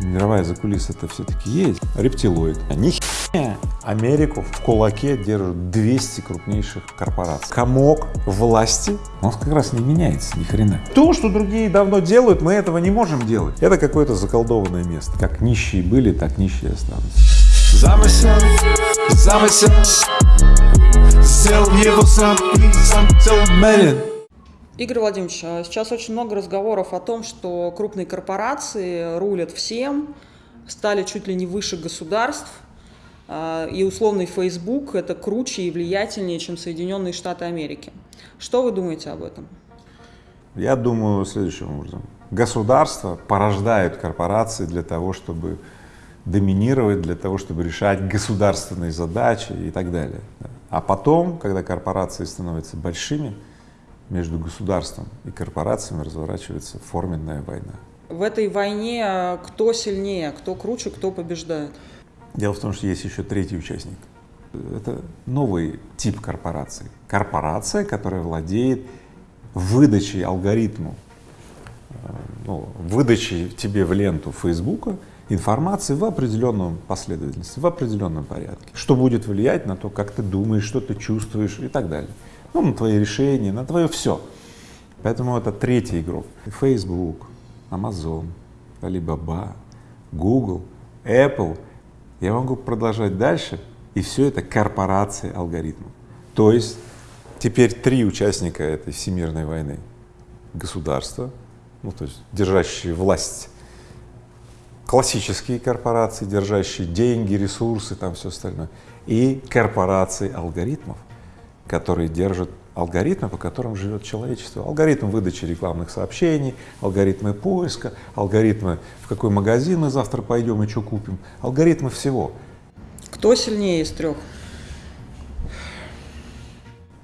мировая закулиса это все-таки есть, рептилоид. Ни Америку в кулаке держат 200 крупнейших корпораций. Комок власти, он как раз не меняется ни хрена. То, что другие давно делают, мы этого не можем делать. Это какое-то заколдованное место. Как нищие были, так нищие останутся. Замысел, замысел, сделал его сам и сам целомерен. Игорь Владимирович, а сейчас очень много разговоров о том, что крупные корпорации рулят всем, стали чуть ли не выше государств, а, и условный Facebook это круче и влиятельнее, чем Соединенные Штаты Америки. Что вы думаете об этом? Я думаю следующим образом. Государство порождает корпорации для того, чтобы доминировать, для того, чтобы решать государственные задачи и так далее. А потом, когда корпорации становятся большими, между государством и корпорациями разворачивается форменная война. В этой войне а, кто сильнее, кто круче, кто побеждает? Дело в том, что есть еще третий участник. Это новый тип корпорации. Корпорация, которая владеет выдачей алгоритму, э, ну, выдачей тебе в ленту Фейсбука информации в определенном последовательности, в определенном порядке, что будет влиять на то, как ты думаешь, что ты чувствуешь и так далее ну, на твои решения, на твое все. Поэтому это третий игрок. Facebook, Amazon, Alibaba, Google, Apple. Я могу продолжать дальше, и все это корпорации алгоритмов. То есть теперь три участника этой всемирной войны. Государство, ну то есть держащие власть, классические корпорации, держащие деньги, ресурсы, там все остальное, и корпорации алгоритмов которые держат алгоритмы, по которым живет человечество. Алгоритм выдачи рекламных сообщений, алгоритмы поиска, алгоритмы, в какой магазин мы завтра пойдем и что купим, алгоритмы всего. Кто сильнее из трех?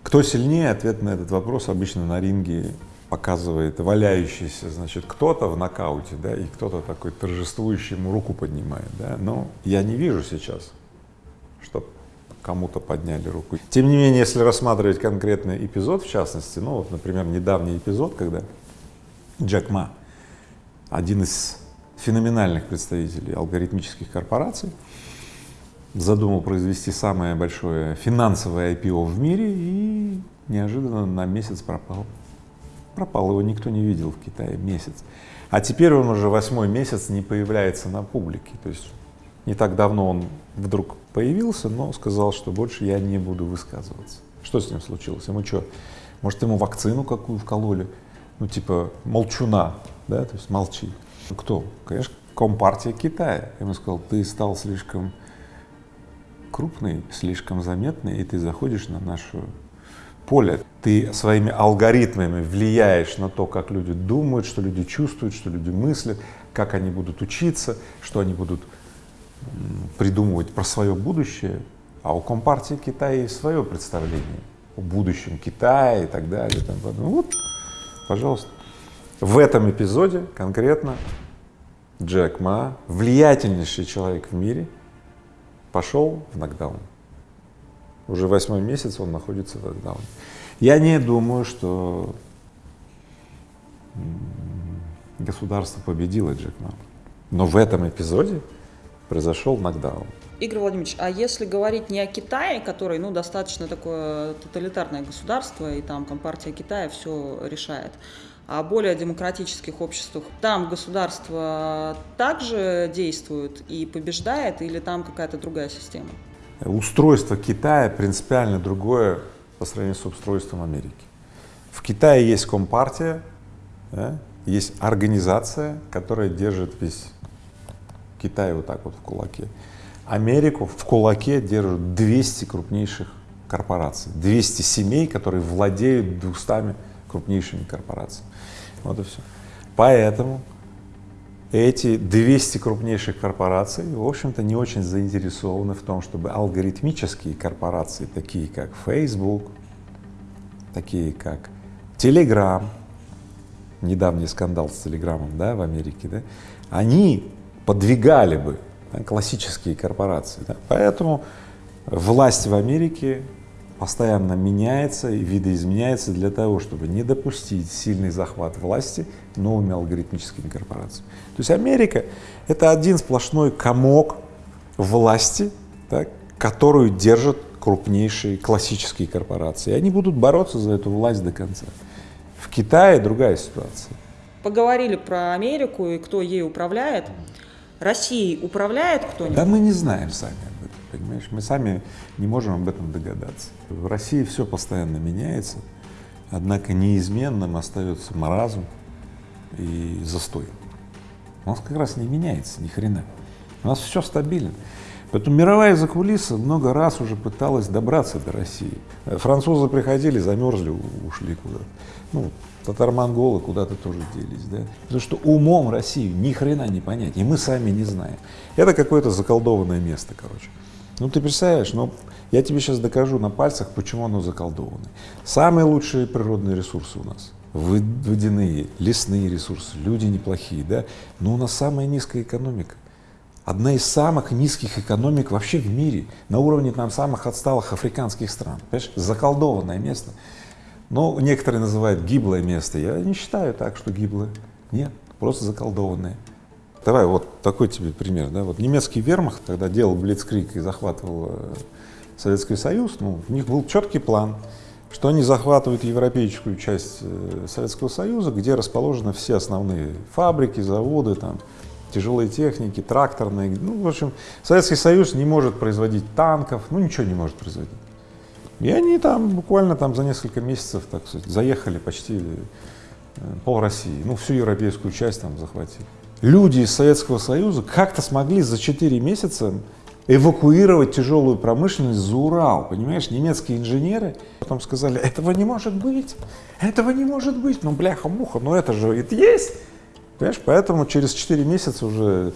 Кто сильнее, ответ на этот вопрос обычно на ринге показывает валяющийся, значит, кто-то в нокауте, да, и кто-то такой торжествующий ему руку поднимает, да, но я не вижу сейчас, что кому-то подняли руку. Тем не менее, если рассматривать конкретный эпизод, в частности, ну вот, например, недавний эпизод, когда Джек Ма, один из феноменальных представителей алгоритмических корпораций, задумал произвести самое большое финансовое IPO в мире и неожиданно на месяц пропал. Пропал, его никто не видел в Китае месяц. А теперь он уже восьмой месяц не появляется на публике. То есть не так давно он вдруг появился, но сказал, что больше я не буду высказываться. Что с ним случилось? Ему что, может, ему вакцину какую вкололи? Ну, типа молчуна, да, то есть молчи. Кто? Конечно, Компартия Китая. Ему сказал, ты стал слишком крупный, слишком заметный, и ты заходишь на наше поле. Ты своими алгоритмами влияешь на то, как люди думают, что люди чувствуют, что люди мыслят, как они будут учиться, что они будут придумывать про свое будущее, а у Компартии Китая есть свое представление о будущем Китая и так далее. И вот, пожалуйста. В этом эпизоде конкретно Джек Ма, влиятельнейший человек в мире, пошел в нокдаун. Уже восьмой месяц он находится в нокдауне. Я не думаю, что государство победило Джек Ма. Но в этом эпизоде произошел нокдаун. Игорь Владимирович, а если говорить не о Китае, который, ну, достаточно такое тоталитарное государство, и там Компартия Китая все решает, а о более демократических обществах, там государство также действует и побеждает, или там какая-то другая система? Устройство Китая принципиально другое по сравнению с устройством Америки. В Китае есть Компартия, да, есть организация, которая держит весь Китай вот так вот в кулаке. Америку в кулаке держат 200 крупнейших корпораций, 200 семей, которые владеют 200 крупнейшими корпорациями. Вот и все. Поэтому эти 200 крупнейших корпораций, в общем-то, не очень заинтересованы в том, чтобы алгоритмические корпорации, такие как Facebook, такие как Telegram, недавний скандал с Телеграмом, да, в Америке, да, они подвигали бы да, классические корпорации. Да. Поэтому власть в Америке постоянно меняется и видоизменяется для того, чтобы не допустить сильный захват власти новыми алгоритмическими корпорациями. То есть Америка — это один сплошной комок власти, так, которую держат крупнейшие классические корпорации. И они будут бороться за эту власть до конца. В Китае другая ситуация. Поговорили про Америку и кто ей управляет. Россией управляет кто-нибудь? Да мы не знаем сами об этом, понимаешь? Мы сами не можем об этом догадаться. В России все постоянно меняется, однако неизменным остается маразм и застой. У нас как раз не меняется ни хрена. У нас все стабильно. Поэтому мировая закулиса много раз уже пыталась добраться до России. Французы приходили, замерзли, ушли куда-то. Ну, татар-монголы куда-то тоже делись, да. Потому что умом Россию ни хрена не понять, и мы сами не знаем. Это какое-то заколдованное место, короче. Ну ты представляешь, ну я тебе сейчас докажу на пальцах, почему оно заколдованное. Самые лучшие природные ресурсы у нас водяные, лесные ресурсы, люди неплохие, да, но у нас самая низкая экономика одна из самых низких экономик вообще в мире, на уровне там самых отсталых африканских стран. Понимаешь, заколдованное место. Но некоторые называют гиблое место. Я не считаю так, что гиблое. Нет, просто заколдованное. Давай вот такой тебе пример. Да? Вот немецкий вермахт, когда делал Блицкрик и захватывал э, Советский Союз, ну, у них был четкий план, что они захватывают европейскую часть э, Советского Союза, где расположены все основные фабрики, заводы, там, тяжелой техники, тракторной. Ну, в общем, Советский Союз не может производить танков, ну, ничего не может производить. И они там буквально там за несколько месяцев, так сказать, заехали почти э, пол России, ну, всю европейскую часть там захватили. Люди из Советского Союза как-то смогли за 4 месяца эвакуировать тяжелую промышленность за Урал, понимаешь, немецкие инженеры потом сказали, этого не может быть, этого не может быть, ну бляха-муха, ну это же это есть, Понимаешь? Поэтому через 4 месяца уже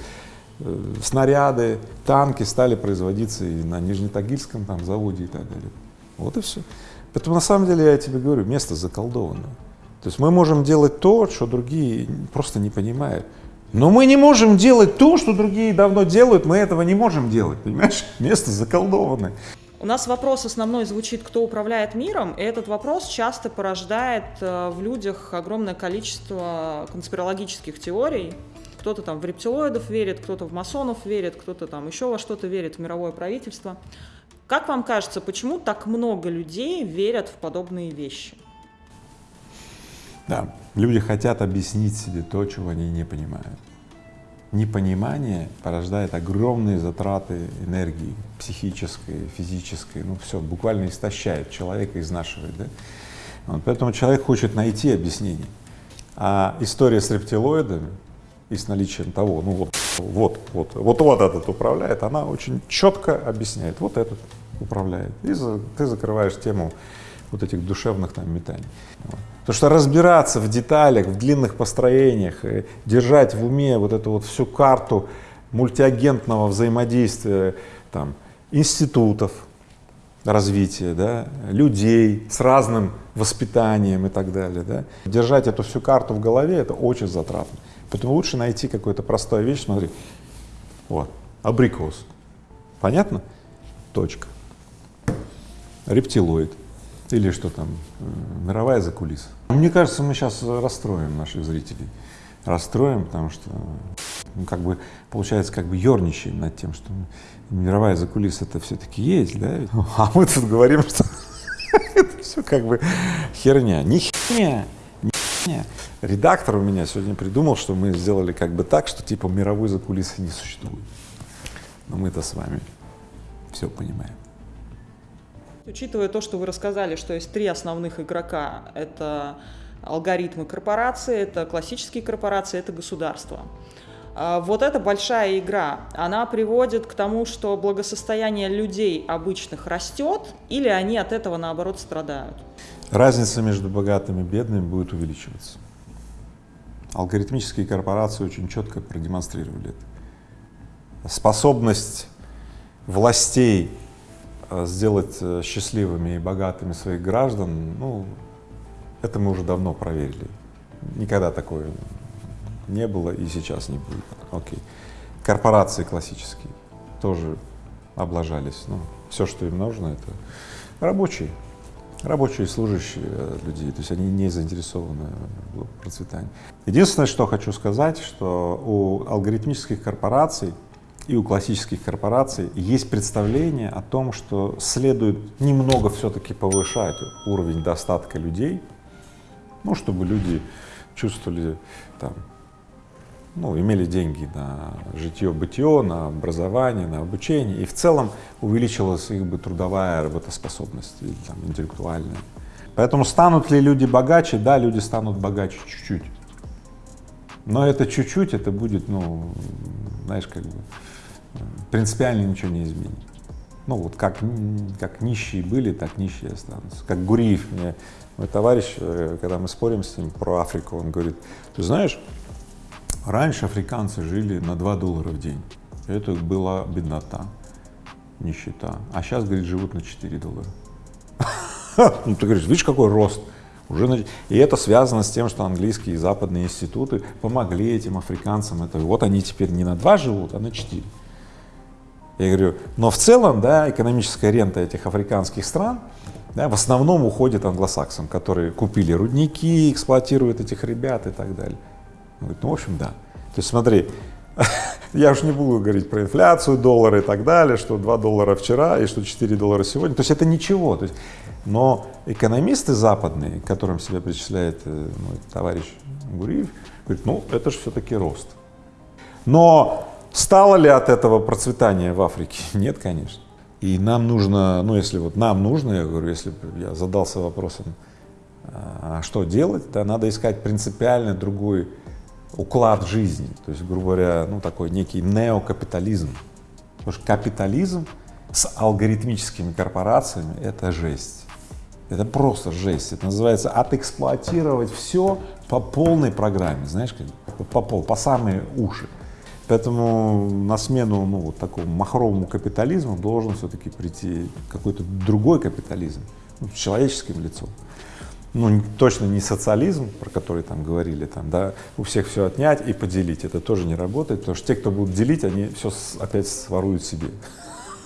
э, снаряды, танки стали производиться и на Нижнетагильском там заводе и так далее. Вот и все. Поэтому на самом деле я тебе говорю, место заколдованное. То есть мы можем делать то, что другие просто не понимают. Но мы не можем делать то, что другие давно делают, мы этого не можем делать, понимаешь? Место заколдованное. У нас вопрос основной звучит, кто управляет миром, и этот вопрос часто порождает э, в людях огромное количество конспирологических теорий. Кто-то там в рептилоидов верит, кто-то в масонов верит, кто-то там еще во что-то верит, в мировое правительство. Как вам кажется, почему так много людей верят в подобные вещи? Да, люди хотят объяснить себе то, чего они не понимают непонимание порождает огромные затраты энергии психической, физической, ну все, буквально истощает человека, изнашивает, да? Вот, поэтому человек хочет найти объяснение. А история с рептилоидами и с наличием того, ну вот, вот, вот, вот, вот этот управляет, она очень четко объясняет, вот этот управляет. И за, ты закрываешь тему вот этих душевных там метаний. Потому что разбираться в деталях, в длинных построениях, держать в уме вот эту вот всю карту мультиагентного взаимодействия там, институтов развития, да, людей с разным воспитанием и так далее. Да. Держать эту всю карту в голове — это очень затратно. Поэтому лучше найти какую-то простую вещь, смотри, вот, абрикос. Понятно? Точка. Рептилоид или что там, э, мировая закулиса. Мне кажется, мы сейчас расстроим наших зрителей. Расстроим, потому что, ну, как бы, получается, как бы ерничаем над тем, что мировая закулиса это все-таки есть, да? А мы тут говорим, что это все как бы херня. Не херня, не херня. Редактор у меня сегодня придумал, что мы сделали как бы так, что типа мировой закулисы не существует. Но мы-то с вами все понимаем. Учитывая то, что вы рассказали, что есть три основных игрока, это алгоритмы корпорации, это классические корпорации, это государство. А, вот эта большая игра, она приводит к тому, что благосостояние людей обычных растет, или они от этого наоборот страдают? Разница между богатыми и бедными будет увеличиваться. Алгоритмические корпорации очень четко продемонстрировали это. Способность властей сделать э, счастливыми и богатыми своих граждан, ну, это мы уже давно проверили. Никогда такое не было и сейчас не будет. Окей. Корпорации классические тоже облажались. Ну, все, что им нужно, это рабочие, рабочие служащие э, людей, то есть они не заинтересованы в процветании. Единственное, что хочу сказать, что у алгоритмических корпораций и у классических корпораций есть представление о том, что следует немного все-таки повышать уровень достатка людей, ну, чтобы люди чувствовали там, ну, имели деньги на житье-бытие, на образование, на обучение, и в целом увеличилась их бы трудовая работоспособность, или, там, интеллектуальная. Поэтому станут ли люди богаче? Да, люди станут богаче чуть-чуть. Но это чуть-чуть, это будет, ну, знаешь, как бы принципиально ничего не изменит. Ну вот как, как нищие были, так нищие останутся. Как Гуриев мне, мой товарищ, э, когда мы спорим с ним про Африку, он говорит, ты знаешь, раньше африканцы жили на 2 доллара в день. Это была беднота, нищета. А сейчас, говорит, живут на 4 доллара. Ну ты говоришь, видишь, какой рост? Уже, и это связано с тем, что английские и западные институты помогли этим африканцам. Это, вот они теперь не на 2 живут, а на 4. Я говорю, но в целом, да, экономическая рента этих африканских стран, да, в основном уходит англосаксам, которые купили рудники, эксплуатируют этих ребят и так далее. Он говорит, ну, в общем, да. То есть смотри, я уж не буду говорить про инфляцию, доллары и так далее, что 2 доллара вчера и что 4 доллара сегодня. То есть это ничего. То есть, но экономисты западные, которым себя причисляет мой товарищ Гуриев, говорит, ну, это же все-таки рост. Но Стало ли от этого процветание в Африке? Нет, конечно. И нам нужно, ну если вот нам нужно, я говорю, если я задался вопросом, а что делать, да, надо искать принципиально другой уклад жизни, то есть, грубо говоря, ну такой некий неокапитализм. Потому что капитализм с алгоритмическими корпорациями — это жесть. Это просто жесть. Это называется отэксплуатировать все по полной программе, знаешь, как, по, пол, по самые уши. Поэтому на смену ну, вот такому махровому капитализму должен все-таки прийти какой-то другой капитализм, ну, с человеческим лицом. Ну, точно не социализм, про который там говорили, там, да, у всех все отнять и поделить. Это тоже не работает, потому что те, кто будут делить, они все опять своруют себе.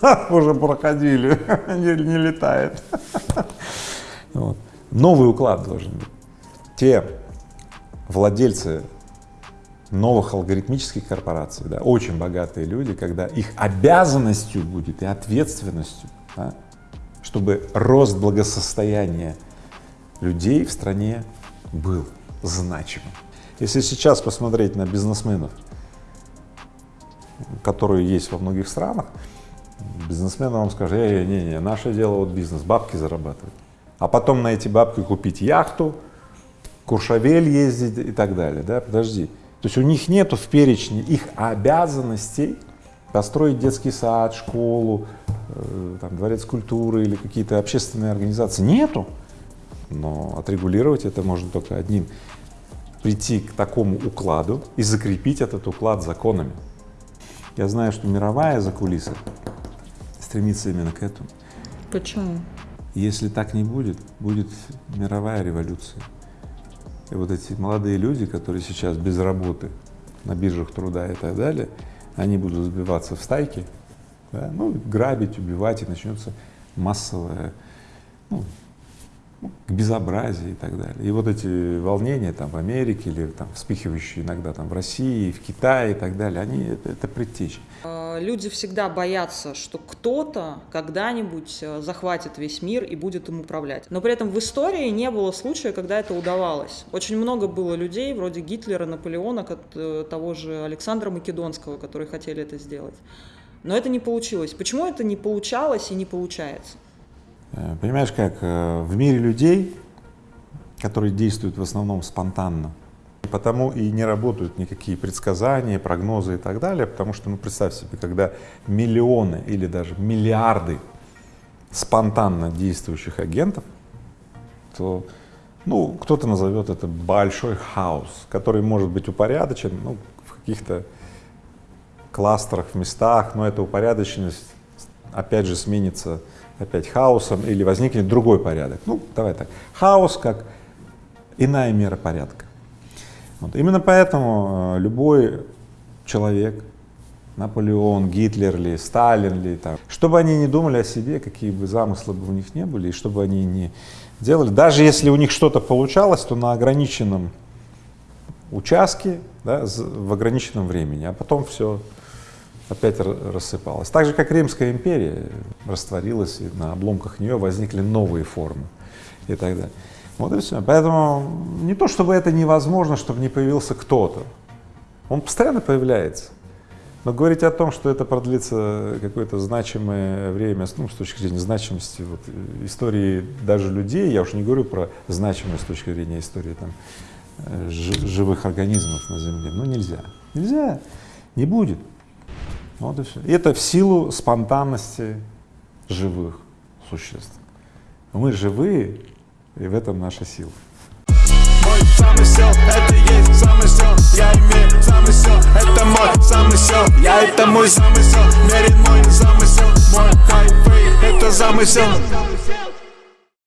Уже проходили, не летает. Новый уклад должен быть. Те владельцы новых алгоритмических корпораций, да, очень богатые люди, когда их обязанностью будет и ответственностью, да, чтобы рост благосостояния людей в стране был значимым. Если сейчас посмотреть на бизнесменов, которые есть во многих странах, бизнесмен вам скажет, э, не, не, наше дело вот бизнес, бабки зарабатывать, а потом на эти бабки купить яхту, Куршавель ездить и так далее, да, подожди, то есть у них нету в перечне их обязанностей построить детский сад, школу, э, там, дворец культуры или какие-то общественные организации. Нету. Но отрегулировать это можно только одним. Прийти к такому укладу и закрепить этот уклад законами. Я знаю, что мировая закулиса стремится именно к этому. Почему? Если так не будет, будет мировая революция. И вот эти молодые люди, которые сейчас без работы на биржах труда и так далее, они будут сбиваться в стайки, да, ну, грабить, убивать, и начнется массовое, ну, к безобразию и так далее. И вот эти волнения там в Америке или там вспыхивающие иногда там в России, в Китае и так далее, они это, это предтечи. А, люди всегда боятся, что кто-то когда-нибудь э, захватит весь мир и будет им управлять. Но при этом в истории не было случая, когда это удавалось. Очень много было людей, вроде Гитлера, Наполеона, э, того же Александра Македонского, которые хотели это сделать. Но это не получилось. Почему это не получалось и не получается? Э, понимаешь, как э, в мире людей, которые действуют в основном спонтанно, потому и не работают никакие предсказания, прогнозы и так далее, потому что, ну, представь себе, когда миллионы или даже миллиарды спонтанно действующих агентов, то, ну, кто-то назовет это большой хаос, который может быть упорядочен, ну, в каких-то кластерах, в местах, но эта упорядоченность, опять же, сменится опять хаосом или возникнет другой порядок. Ну, давай так, хаос как иная мера порядка. Вот. Именно поэтому э, любой человек, Наполеон, Гитлер ли, Сталин ли, там, чтобы они не думали о себе, какие бы замыслы бы у них не были, и чтобы они не делали, даже если у них что-то получалось, то на ограниченном участке, да, в ограниченном времени, а потом все опять рассыпалось. Так же, как Римская империя растворилась, и на обломках нее возникли новые формы и так далее. Вот и все. Поэтому не то, чтобы это невозможно, чтобы не появился кто-то. Он постоянно появляется. Но говорить о том, что это продлится какое-то значимое время, ну, с точки зрения значимости вот, истории даже людей, я уж не говорю про значимость с точки зрения истории там, э, живых организмов на Земле, ну нельзя. Нельзя, не будет. Вот и все. И это в силу спонтанности живых существ. Мы живые, и в этом наша сила. Замысел, это мой замысел, мерен мой замысел, мой хайфей, это замысел.